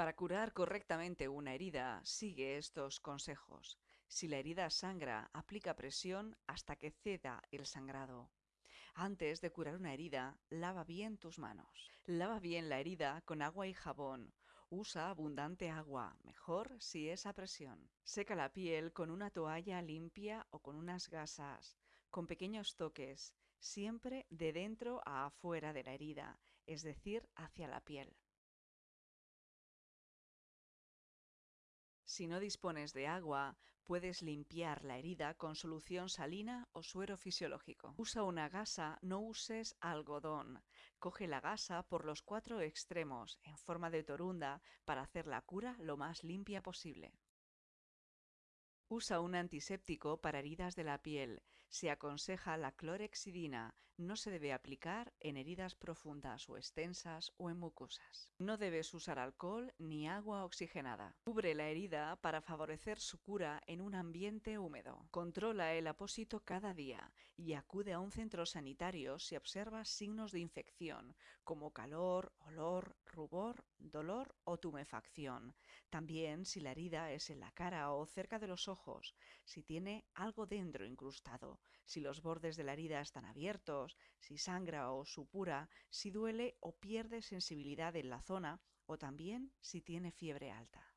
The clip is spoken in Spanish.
Para curar correctamente una herida, sigue estos consejos. Si la herida sangra, aplica presión hasta que ceda el sangrado. Antes de curar una herida, lava bien tus manos. Lava bien la herida con agua y jabón. Usa abundante agua, mejor si es a presión. Seca la piel con una toalla limpia o con unas gasas, con pequeños toques, siempre de dentro a afuera de la herida, es decir, hacia la piel. Si no dispones de agua, puedes limpiar la herida con solución salina o suero fisiológico. Usa una gasa, no uses algodón. Coge la gasa por los cuatro extremos, en forma de torunda, para hacer la cura lo más limpia posible. Usa un antiséptico para heridas de la piel. Se aconseja la clorexidina. No se debe aplicar en heridas profundas o extensas o en mucosas. No debes usar alcohol ni agua oxigenada. Cubre la herida para favorecer su cura en un ambiente húmedo. Controla el apósito cada día y acude a un centro sanitario si observas signos de infección como calor, olor, rubor, dolor o tumefacción. También si la herida es en la cara o cerca de los ojos, si tiene algo dentro incrustado, si los bordes de la herida están abiertos, si sangra o supura, si duele o pierde sensibilidad en la zona o también si tiene fiebre alta.